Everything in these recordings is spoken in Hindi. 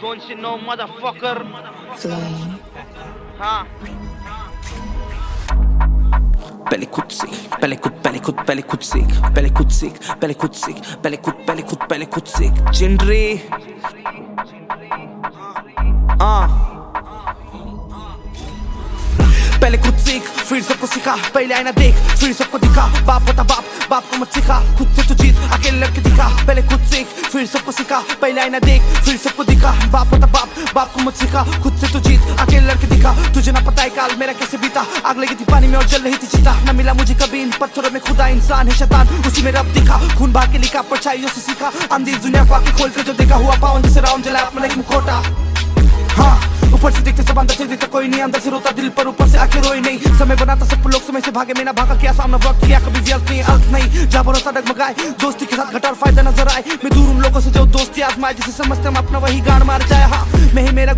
Don't you know, motherfucker? Flame. Huh? Pelle kutsik, pelle kut, pelle kut, pelle kutsik, pelle kutsik, pelle kutsik, pelle kut, pelle kut, pelle kutsik. Chinri. Ah. पहले खुद सीख फिर सबको सिखा पहले आईना देख फिर सबको दिखा बाप होता बाप बाप को मत सिखा खुद से तू जीत अकेले लड़के दिखा फिर सबको सिखा, पहले आईना देख फिर सबको दिखा। बाप होता बाप बाप को मत सिखा, खुद से तो जीत अकेले लड़के दिखा। तुझे ना पता है काल मेरा कैसे बीता। आग लगी थी पानी में और जल रही थी चिता। न मिला मुझे कभी इन पत्थरों में खुदा इंसान है शैतान। उसी में रब दिखा, खून भाग के लिखा, परछाइयों से सीखा। अंधी दुनिया को आके खोल के जो देखा हुआ पावन, जैसे राउंड जला अपना मुखोटा हाँ ऊपर से देखते सब अंदर से देखता कोई नहीं, अंदर से रोता दिल पर, ऊपर से आके रोई नहीं। समय बनाता सब लोग, समय से भागे, मैंने भागा किया, सामना वक्त किया, कभी व्यर्थ नहीं अर्थ नहीं। जा भरोसा डगमगाए, दोस्ती के साथ घटार फ़ायदा नज़र आए। मैं दूर उन लोगों से जो दोस्ती आजमाए, जिसे समझते हम अपना वही गाड़ मार जाए। हाँ मैं मैं ही मेरा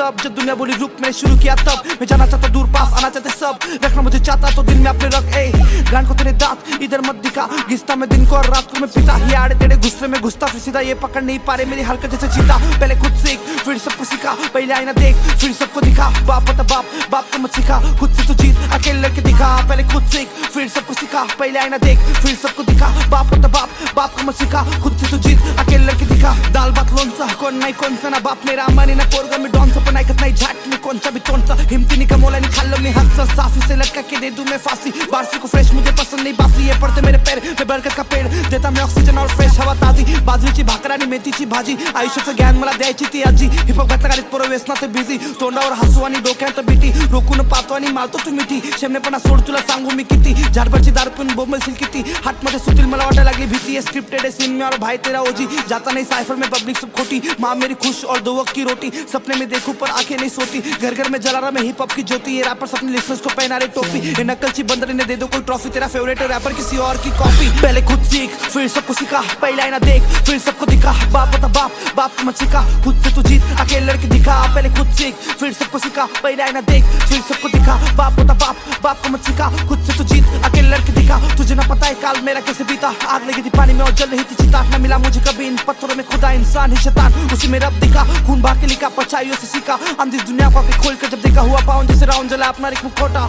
सब जब दुनिया बोली रुक मैंने शुरू किया तब। मैं जाना चाहता दूर, पास आना चाहते सब। रखना मुझे चाहता तो दिन में अपने रख, ए। गान को तेरे दांत, इधर मत दिखा। घिसता मैं दिन को और रात को मैं पिता। ये आड़े तेरे गुस्से में घुसता, फिर सीधा ये पकड़ नहीं पा रहे। मेरी हरकत जैसे चीता पहले खुद सीख, फिर सबको सिखा। पहले आईना देख, फिर सबको दिखा। बाप पता बाप बाप को मत सिखा। खुद से तो जीत, अकेले लड़के दिखा। पहले खुद सीख, फिर सबको सिखा। पहले आईना देख, फिर सबको दिखा। बाप पता बाप बाप को मत सिखा। खुद से तो जीत, अकेले लड़के दिखा। दाल भात लोणचं कोण नाही कोणचं ना बाप। नाही रामाने ना पोरगा मी डॉनचं पण ऐकत नाही झाट मी कोणचा भी तोंडचा हिमतीने का मोला नहीं खाल्लं मी हातचं साफी से लटका के दे दूँ मैं फांसी। बारसी को फ्रेश मुझे पसंद नहीं, बासी ये पड़ते मेरे पैर, मैं बरकत का पेड़ देता, मैं ऑक्सीजन और फ्रेश हवा ताजी। बाजरीची भाकर आणि मेथीची भाजी। आयुष्याचं ज्ञान मला द्यायची ती आजी। हिपहॉप घातला पोरं व्यसनात बिझी तोंडावर हसू आणि डोक्यात बिटी। रोखून पाहतो आणि मारतो तू मिठी शेमनेपणा सोड, तुला सांगू मी किती। झाडभरची दार पिऊन बोंबलशील किती। हात मध्ये सुटील मला वाटायला लागली भीती। है स्क्रिप्टेड है सीन में और भाई तेरा ओजी। जाता नहीं साइफर में पब्लिक सब खोटी। माँ मेरी खुश और दो वक्त की रोटी। सपने में देखूँ पर आँखें नहीं सोती। घर घर में जला रहा मैं हिप हॉप की ज्योति। ये रैपर अपने लिसनर्स को पहना रहे टोपी। ये नकलची बंदर ने दे दो कोई ट्रॉफी तेरा फेवरेट रैपर किसी और की कॉपी पहले खुद सीख, फिर सबको सिखा। पहला ना देख, फिर सबको दिखा। बाप बता बाप बाप को मत सिखा। खुद से तू जीत, अकेले लड़के दिखा पहले खुद सीख, फिर सबको सिखा पहले आईना देख, फिर सबको दिखा, बाप होता बाप बाप को मत सिखा, खुद से तू जीत, अकेले लड़के दिखा, तुझे ना पता है काल मेरा कैसे बीता, आग लगी थी पानी में और जल रही थी चिता न मिला मुझे कभी इन पत्थरों में खुदा इंसान ही शैतान, उसी में रब दिखा, खून भाग के लिखा, परछाइयों से सीखा अंधी दुनिया को आके खोल कर जब देखा हुआ पावन जैसे राउंड जला अपना एक मुखोटा।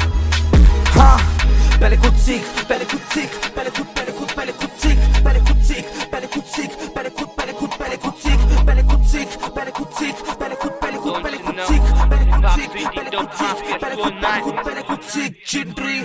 हाँ पहले खुद सीख, पहले खुद सीख, पहले खुद पहले खुद सीख पहले खुद सीख पहले